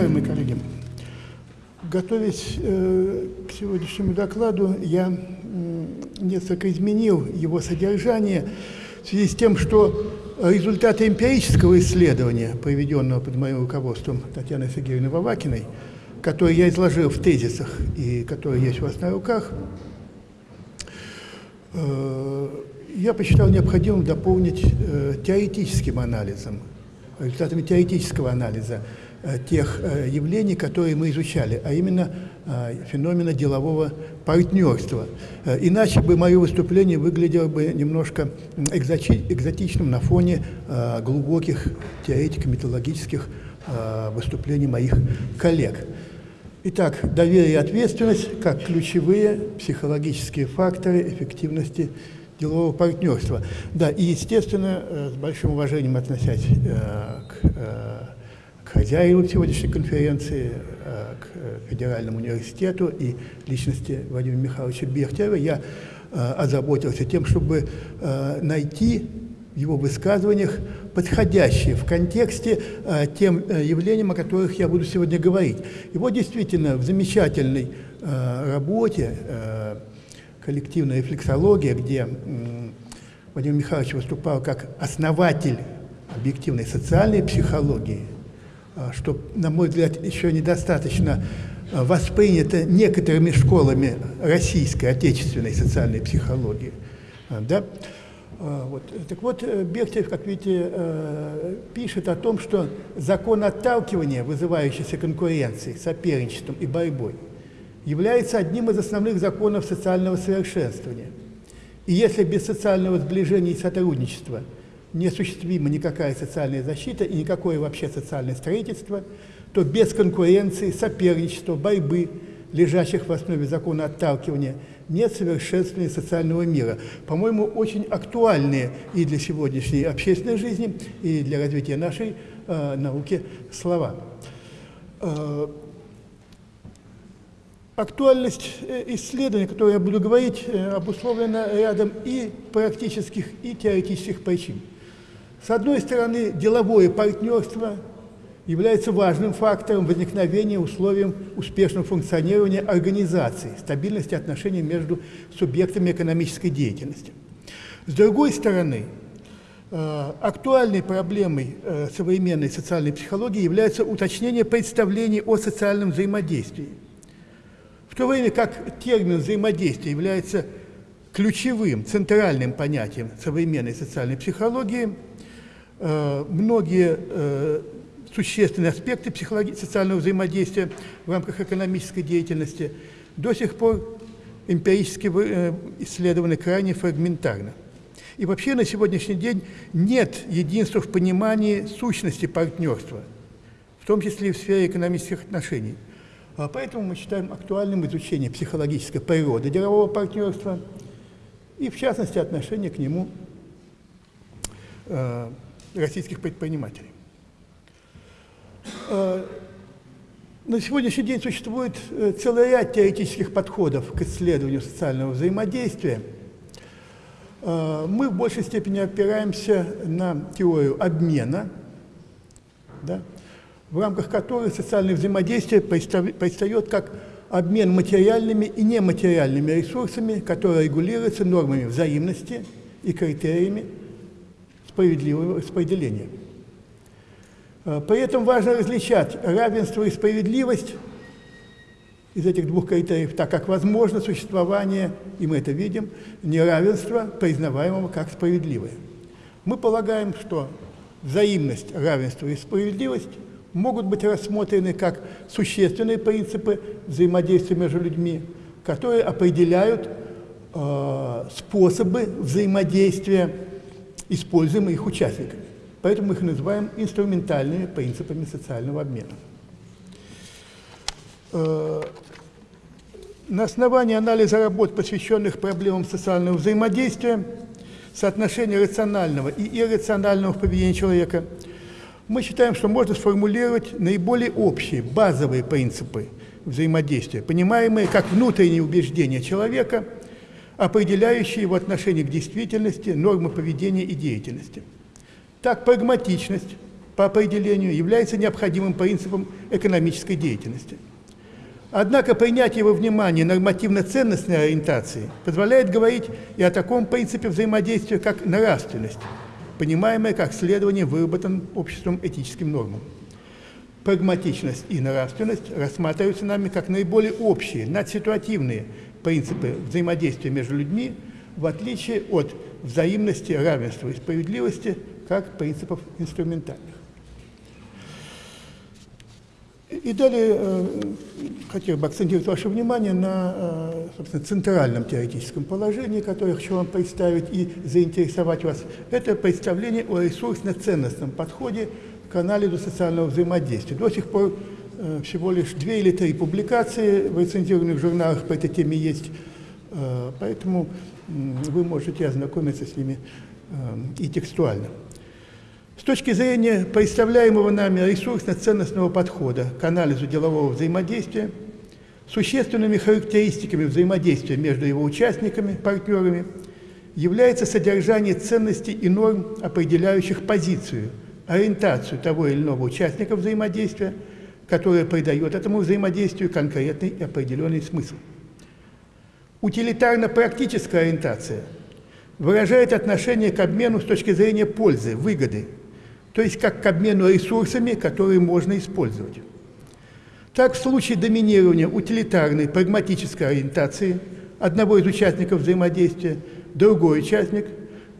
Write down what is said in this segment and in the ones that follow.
Уважаемые коллеги, готовясь э, к сегодняшнему докладу, я э, несколько изменил его содержание в связи с тем, что результаты эмпирического исследования, проведенного под моим руководством Татьяны Сергеевны Вавакиной, который я изложил в тезисах и который есть у вас на руках, э, я посчитал необходимым дополнить э, теоретическим анализом, результатами теоретического анализа тех явлений, которые мы изучали, а именно феномена делового партнерства. Иначе бы мое выступление выглядело бы немножко экзотичным на фоне глубоких теоретико-методологических выступлений моих коллег. Итак, доверие и ответственность как ключевые психологические факторы эффективности делового партнерства. Да, и, естественно, э, с большим уважением относясь э, э, к хозяину сегодняшней конференции, к Федеральному университету и личности Владимира Михайловича Бехтерева, я озаботился тем, чтобы найти в его высказываниях подходящие в контексте э, тем э, явлениям, о которых я буду сегодня говорить. И вот действительно в замечательной э, работе э, «Коллективная рефлексология», где э, Владимир Михайлович выступал как основатель объективной социальной психологии, э, что, на мой взгляд, еще недостаточно э, воспринято некоторыми школами российской, отечественной социальной психологии. Э, да? А, вот. Так вот, э, Бехтерев, как видите, э, пишет о том, что закон отталкивания, вызывающийся конкуренцией, соперничеством и борьбой, является одним из основных законов социального совершенствования. И если без социального сближения и сотрудничества неосуществима никакая социальная защита и никакое вообще социальное строительство, то без конкуренции, соперничества, борьбы, лежащих в основе закона отталкивания, нет совершенствования социального мира. По-моему, очень актуальные и для сегодняшней общественной жизни, и для развития нашей э, науки слова. Э, актуальность э, исследований, о которой я буду говорить, э, обусловлена рядом и практических, и теоретических причин. С одной стороны, деловое партнерство – является важным фактором возникновения условием успешного функционирования организации, стабильности отношений между субъектами экономической деятельности. С другой стороны, э, актуальной проблемой э, современной социальной психологии является уточнение представлений о социальном взаимодействии. В то время как термин взаимодействия является ключевым, центральным понятием современной социальной психологии, многие существенные аспекты социального взаимодействия в рамках экономической деятельности до сих пор эмпирически э, исследованы крайне фрагментарно. И вообще на сегодняшний день нет единства в понимании сущности партнерства, в том числе и в сфере экономических отношений. А поэтому мы считаем актуальным изучение психологической природы делового партнерства и, в частности, отношение к нему э, российских предпринимателей. Э, на сегодняшний день существует э, целый ряд теоретических подходов к исследованию социального взаимодействия. Э, мы в большей степени опираемся на теорию обмена, да, в рамках которой социальное взаимодействие предстает как обмен материальными и нематериальными ресурсами, которые регулируются нормами взаимности и критериями справедливого распределения. Э, при этом важно различать равенство и справедливость из этих двух критериев, так как возможно существование, и мы это видим, неравенства, признаваемого как справедливое. Мы полагаем, что взаимность, равенство и справедливость могут быть рассмотрены как существенные принципы взаимодействия между людьми, которые определяют э, способы взаимодействия, используемые их участниками. Поэтому мы их называем инструментальными принципами социального обмена. Э, на основании анализа работ, посвященных проблемам социального взаимодействия, соотношения рационального и иррационального в поведении человека, мы считаем, что можно сформулировать наиболее общие, базовые принципы взаимодействия, понимаемые как внутренние убеждения человека, определяющие его отношение к действительности, нормы поведения и деятельности. Так, прагматичность, по определению является необходимым принципом экономической деятельности. Однако принятие во внимание нормативно-ценностной ориентации позволяет говорить и о таком принципе взаимодействия, как нравственность, понимаемая как следование выработанным обществом этическим нормам. Прагматичность и нравственность рассматриваются нами как наиболее общие, надситуативные принципы взаимодействия между людьми, в отличие от взаимности, равенства и справедливости как принципов инструментальных. И далее э, хотел бы акцентировать ваше внимание на э, собственно, центральном теоретическом положении, которое хочу вам представить и заинтересовать вас. Это представление о ресурсно-ценностном подходе к анализу социального взаимодействия. До сих пор всего лишь две или три публикации в рецензированных журналах по этой теме есть, поэтому вы можете ознакомиться с ними и текстуально. С точки зрения представляемого нами ресурсно-ценностного подхода к анализу делового взаимодействия, существенными характеристиками взаимодействия между его участниками, партнерами, является содержание ценностей и норм, определяющих позицию, ориентацию того или иного участника взаимодействия, которая придает этому взаимодействию конкретный и определенный смысл. Утилитарно-практическая ориентация выражает отношение к обмену с точки зрения пользы, выгоды – то есть как к обмену ресурсами, которые можно использовать. Так, в случае доминирования утилитарной прагматической ориентации одного из участников взаимодействия, другой участник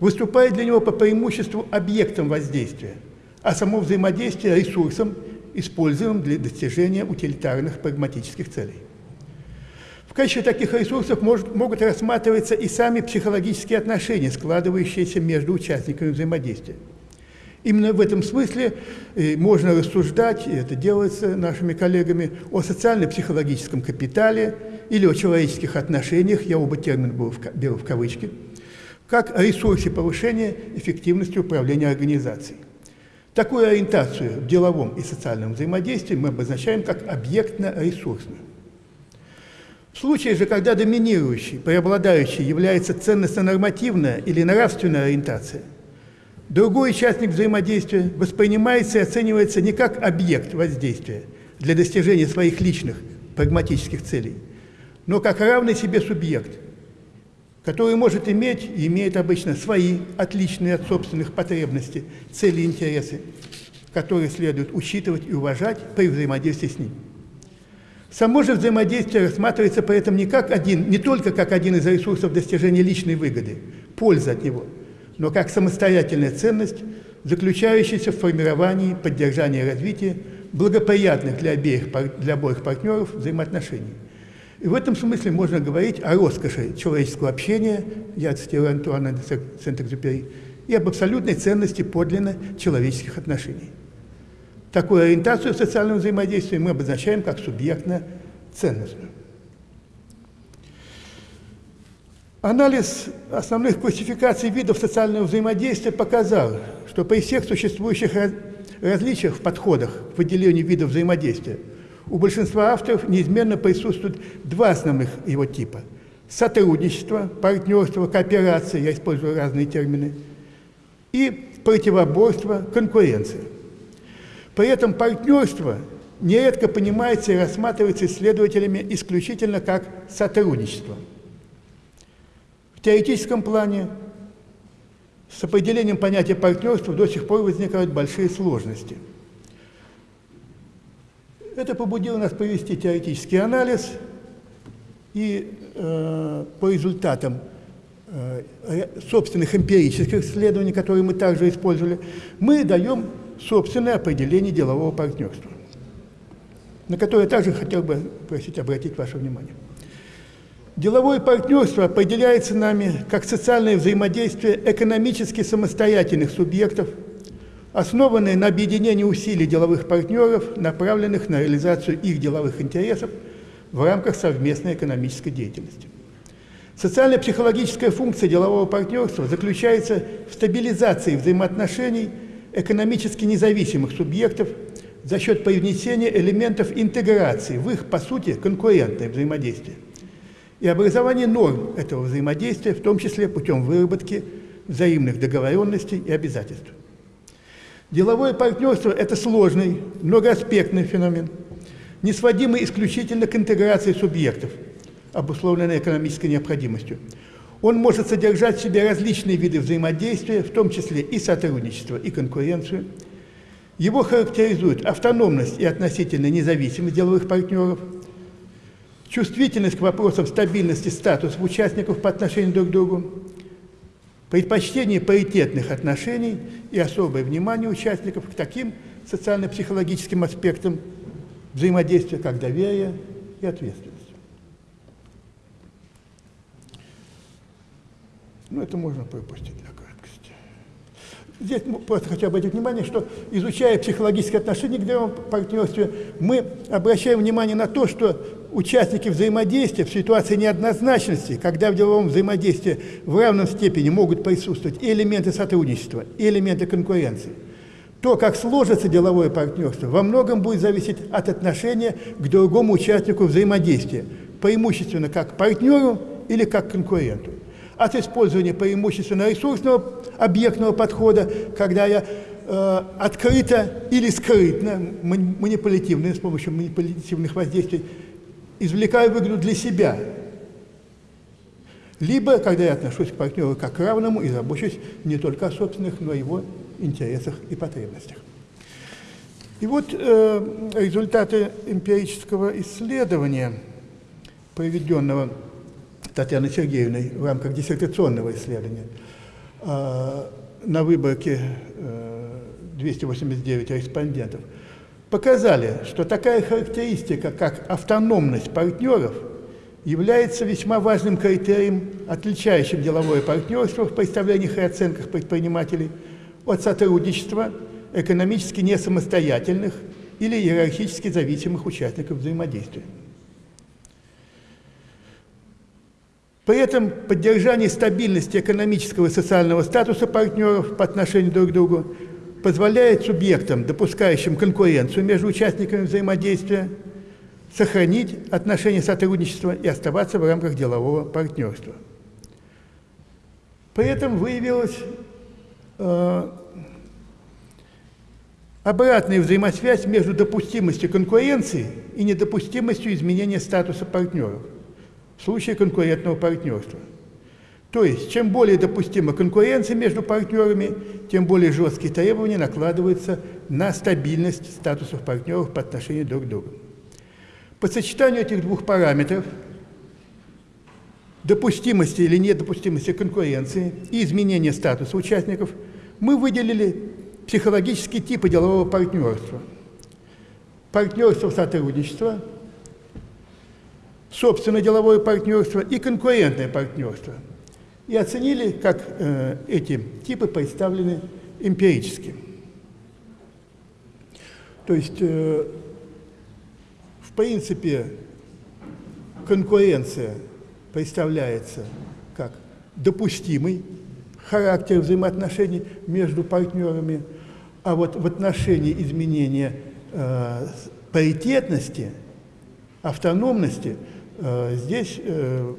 выступает для него по преимуществу объектом воздействия, а само взаимодействие ресурсом, используемым для достижения утилитарных прагматических целей. В качестве таких ресурсов может, могут рассматриваться и сами психологические отношения, складывающиеся между участниками взаимодействия. Именно в этом смысле э, можно рассуждать, и это делается нашими коллегами, о социально-психологическом капитале или о человеческих отношениях, я оба термина беру в кавычки, как ресурсе повышения эффективности управления организацией. Такую ориентацию в деловом и социальном взаимодействии мы обозначаем как объектно-ресурсную. В случае же, когда доминирующей, преобладающей является ценностно-нормативная или нравственная ориентация – Другой участник взаимодействия воспринимается и оценивается не как объект воздействия для достижения своих личных прагматических целей, но как равный себе субъект, который может иметь и имеет обычно свои, отличные от собственных потребностей, цели и интересы, которые следует учитывать и уважать при взаимодействии с ним. Само же взаимодействие рассматривается при этом не, как один, не только как один из ресурсов достижения личной выгоды, пользы от него – но как самостоятельная ценность, заключающаяся в формировании, поддержании и развитии благоприятных для, обеих, для обоих партнеров взаимоотношений. И в этом смысле можно говорить о роскоши человеческого общения, я цитирую Антуана де Сент-Экзюпери, и об абсолютной ценности подлинно человеческих отношений. Такую ориентацию в социальном взаимодействии мы обозначаем как субъектно-ценностную. Анализ основных классификаций видов социального взаимодействия показал, что при всех существующих различиях в подходах к выделению видов взаимодействия у большинства авторов неизменно присутствуют два основных его типа – сотрудничество, партнерство, кооперация, я использую разные термины, и противоборство, конкуренция. При этом партнерство нередко понимается и рассматривается исследователями исключительно как сотрудничество – в теоретическом плане с определением понятия партнерства до сих пор возникают большие сложности. Это побудило нас провести теоретический анализ, и э, по результатам э, собственных эмпирических исследований, которые мы также использовали, мы даем собственное определение делового партнерства, на которое я также хотел бы просить обратить ваше внимание. Деловое партнерство определяется нами как социальное взаимодействие экономически самостоятельных субъектов, основанное на объединении усилий деловых партнеров, направленных на реализацию их деловых интересов в рамках совместной экономической деятельности. Социально-психологическая функция делового партнерства заключается в стабилизации взаимоотношений экономически независимых субъектов за счет привнесения элементов интеграции в их, по сути, конкурентное взаимодействие и образование норм этого взаимодействия, в том числе путем выработки взаимных договоренностей и обязательств. Деловое партнерство – это сложный, многоаспектный феномен, не сводимый исключительно к интеграции субъектов, обусловленной экономической необходимостью. Он может содержать в себе различные виды взаимодействия, в том числе и сотрудничество, и конкуренцию. Его характеризует автономность и относительная независимость деловых партнеров, чувствительность к вопросам стабильности статуса участников по отношению друг к другу, предпочтение паритетных отношений и особое внимание участников к таким социально-психологическим аспектам взаимодействия, как доверие и ответственность. Ну, это можно пропустить для краткости. Здесь просто хочу обратить внимание, что изучая психологические отношения к деловому партнерству, мы обращаем внимание на то, что участники взаимодействия в ситуации неоднозначности, когда в деловом взаимодействии в равном степени могут присутствовать и элементы сотрудничества, и элементы конкуренции, то, как сложится деловое партнерство, во многом будет зависеть от отношения к другому участнику взаимодействия, преимущественно как партнеру или как конкуренту. От использования преимущественно ресурсного объектного подхода, когда я э, открыто или скрытно, манипулятивно, с помощью манипулятивных воздействий, извлекаю выгоду для себя. Либо, когда я отношусь к партнеру как к равному и забочусь не только о собственных, но и его интересах и потребностях. И вот э, результаты эмпирического исследования, проведенного Татьяной Сергеевной в рамках диссертационного исследования. А, на выборке 289 э, респондентов показали, что такая характеристика, как автономность партнеров, является весьма важным критерием, отличающим деловое партнерство в представлениях и оценках предпринимателей от сотрудничества экономически не самостоятельных или иерархически зависимых участников взаимодействия. При этом поддержание стабильности экономического и социального статуса партнеров по отношению друг к другу позволяет субъектам, допускающим конкуренцию между участниками взаимодействия, сохранить отношения сотрудничества и оставаться в рамках делового партнерства. При этом выявилась э, обратная взаимосвязь между допустимостью конкуренции и недопустимостью изменения статуса партнеров – в случае конкурентного партнерства. То есть, чем более допустима конкуренция между партнерами, тем более жесткие требования накладываются на стабильность статусов партнеров по отношению друг к другу. По сочетанию этих двух параметров, допустимости или недопустимости конкуренции и изменения статуса участников, мы выделили психологические типы делового партнерства. Партнерство сотрудничества – собственное деловое партнерство и конкурентное партнерство. И оценили, как э, эти типы представлены эмпирически. То есть, э, в принципе, конкуренция представляется как допустимый характер взаимоотношений между партнерами, а вот в отношении изменения э, паритетности, автономности – Э, здесь э,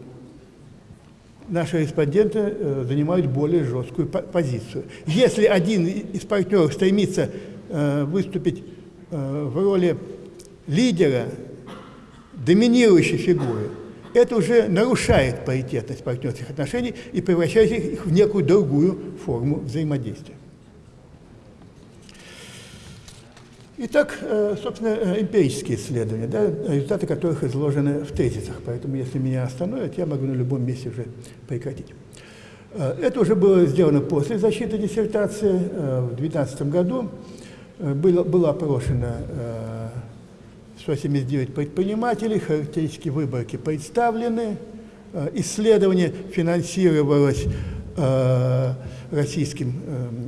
наши респонденты э, занимают более жесткую позицию. Если один из партнеров стремится выступить в роли лидера, доминирующей фигуры, это уже нарушает паритетность партнерских отношений и превращает их в некую другую форму взаимодействия. Итак, э, собственно, э, эмпирические исследования, да, результаты которых изложены в тезисах, поэтому если меня остановят, я могу на любом месте уже прекратить. Э, это уже было сделано после защиты диссертации в 2012 году. Было, было опрошено 179 предпринимателей, характеристики выборки представлены. Исследование финансировалось Российским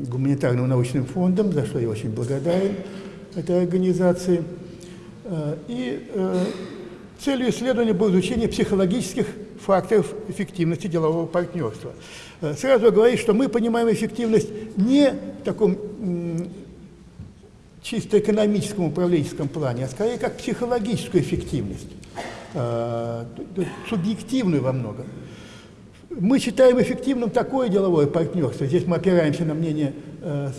гуманитарным научным фондом, за что я очень благодарен этой организации. Э, и э, целью исследования было изучение психологических факторов эффективности делового партнерства. Э, сразу говорю, что мы понимаем эффективность не в таком чисто экономическом управленческом плане, а скорее как психологическую эффективность, субъективную во многом. Мы считаем эффективным такое деловое партнерство, здесь мы опираемся на мнение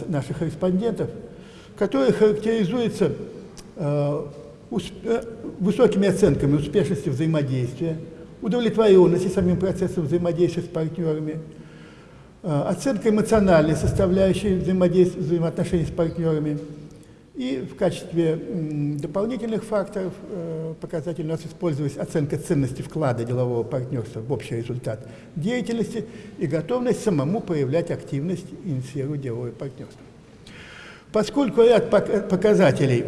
наших респондентов – который характеризуется э, э, высокими оценками успешности взаимодействия, удовлетворенности самим процессом взаимодействия с партнерами, э, оценка эмоциональной составляющей взаимоотношений с партнерами. И в качестве дополнительных факторов показателей у нас использовалась оценка ценности вклада делового партнерства в общий результат деятельности и готовность самому проявлять активность и инициировать деловое партнерство. Поскольку ряд показателей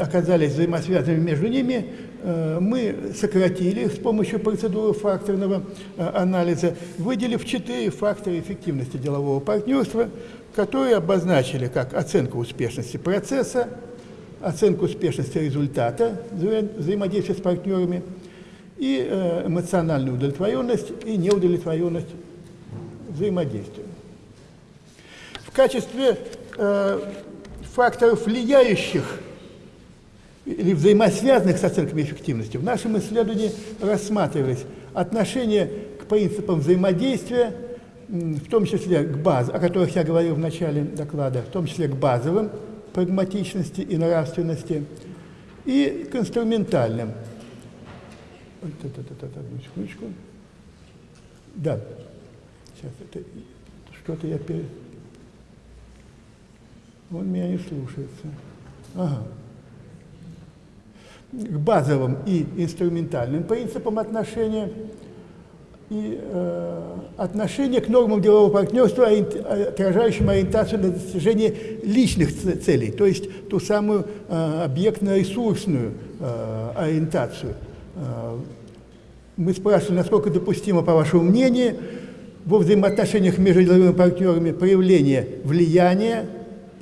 оказались взаимосвязанными между ними, э, мы сократили с помощью процедуры факторного э, анализа, выделив четыре фактора эффективности делового партнерства, которые обозначили как оценку успешности процесса, оценку успешности результата взаимодействия с партнерами и э, эмоциональную удовлетворенность и неудовлетворенность взаимодействия. В качестве факторов, влияющих или взаимосвязанных с оценками эффективности, в нашем исследовании рассматривались отношения к принципам взаимодействия, в том числе к базам, о которых я говорил в начале доклада, в том числе к базовым прагматичности и нравственности, и к инструментальным. Да. Сейчас это что-то я перед... Он меня не слушается. Ага. К базовым и инструментальным принципам отношения и э, отношение к нормам делового партнерства, отражающим ориентацию на достижение личных целей, то есть ту самую э, объектно-ресурсную э, ориентацию. Э, мы спрашивали, насколько допустимо, по вашему мнению, во взаимоотношениях между деловыми партнерами проявление влияния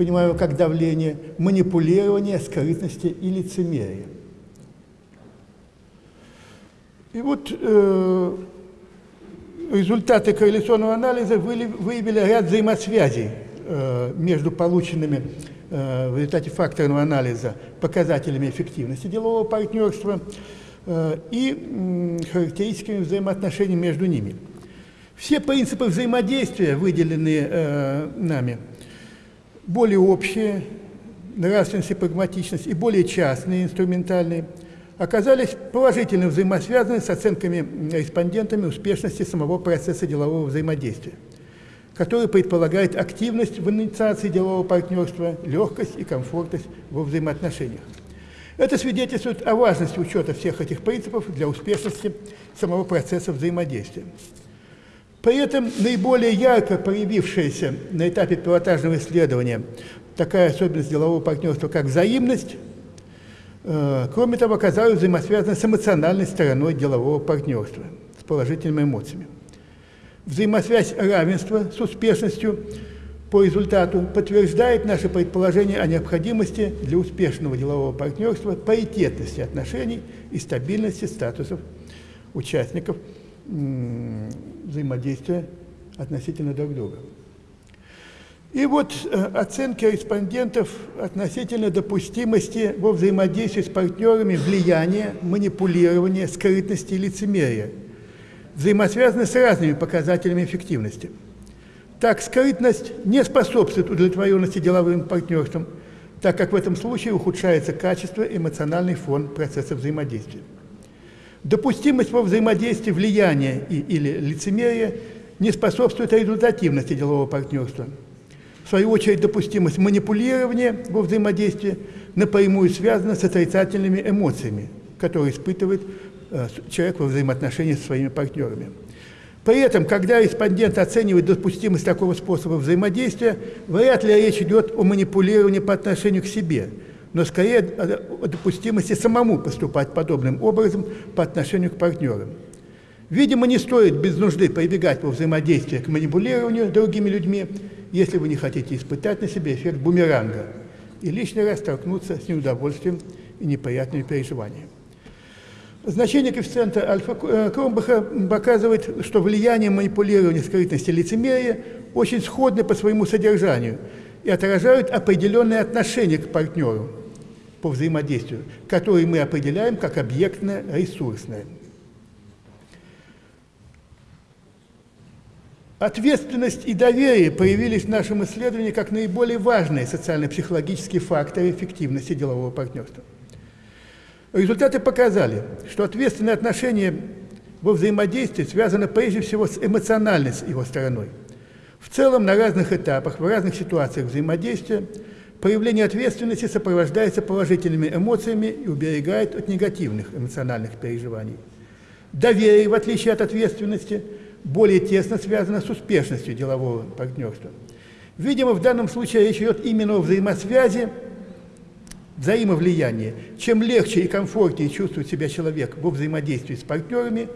понимаю как давление, манипулирование, скрытности и лицемерие. И вот э, результаты корреляционного анализа выявили ряд взаимосвязей э, между полученными э, в результате факторного анализа показателями эффективности делового партнерства э, и э, характеристиками взаимоотношений между ними. Все принципы взаимодействия, выделенные э, нами, более общие, нравственность и прагматичность, и более частные, инструментальные, оказались положительно взаимосвязаны с оценками респондентами успешности самого процесса делового взаимодействия, который предполагает активность в инициации делового партнерства, легкость и комфортность во взаимоотношениях. Это свидетельствует о важности учета всех этих принципов для успешности самого процесса взаимодействия. При этом наиболее ярко проявившаяся на этапе пилотажного исследования такая особенность делового партнерства, как взаимность, э, кроме того, оказалась взаимосвязана с эмоциональной стороной делового партнерства, с положительными эмоциями. Взаимосвязь равенства с успешностью по результату подтверждает наше предположение о необходимости для успешного делового партнерства паритетности отношений и стабильности статусов участников взаимодействия относительно друг друга. И вот э, оценки респондентов относительно допустимости во взаимодействии с партнерами влияния, манипулирования, скрытности и лицемерия взаимосвязаны с разными показателями эффективности. Так, скрытность не способствует удовлетворенности деловым партнерством, так как в этом случае ухудшается качество эмоциональный фон процесса взаимодействия. Допустимость во взаимодействии влияния и, или лицемерия не способствует результативности делового партнерства. В свою очередь, допустимость манипулирования во взаимодействии напрямую связана с отрицательными эмоциями, которые испытывает э, человек во взаимоотношении со своими партнерами. При этом, когда респондент оценивает допустимость такого способа взаимодействия, вряд ли речь идет о манипулировании по отношению к себе – но скорее о допустимости самому поступать подобным образом по отношению к партнерам. Видимо, не стоит без нужды прибегать во взаимодействии к манипулированию другими людьми, если вы не хотите испытать на себе эффект бумеранга и лишний раз столкнуться с неудовольствием и неприятными переживаниями. Значение коэффициента альфа э, Кромбаха показывает, что влияние манипулирования, скрытности, лицемерия очень сходны по своему содержанию и отражают определенные отношения к партнеру, по взаимодействию, которые мы определяем как объектно-ресурсное. Ответственность и доверие появились в нашем исследовании как наиболее важные социально-психологические факторы эффективности делового партнерства. Результаты показали, что ответственное отношение во взаимодействии связано прежде всего с эмоциональной его стороной. В целом, на разных этапах, в разных ситуациях взаимодействия проявление ответственности сопровождается положительными эмоциями и уберегает от негативных эмоциональных переживаний. Доверие, в отличие от ответственности, более тесно связано с успешностью делового партнерства. Видимо, в данном случае речь идет именно о взаимосвязи, взаимовлиянии. Чем легче и комфортнее чувствует себя человек во взаимодействии с партнерами,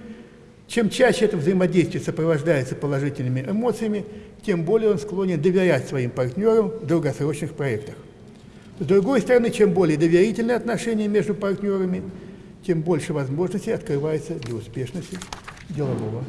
чем чаще это взаимодействие сопровождается положительными эмоциями, тем более он склонен доверять своим партнерам в долгосрочных проектах. С другой стороны, чем более доверительные отношения между партнерами, тем больше возможностей открывается для успешности делового.